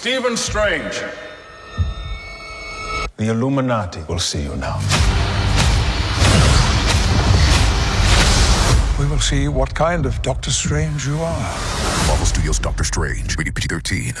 Stephen Strange. The Illuminati will see you now. We will see what kind of Doctor Strange you are. Marvel Studios Doctor Strange, rated PG 13.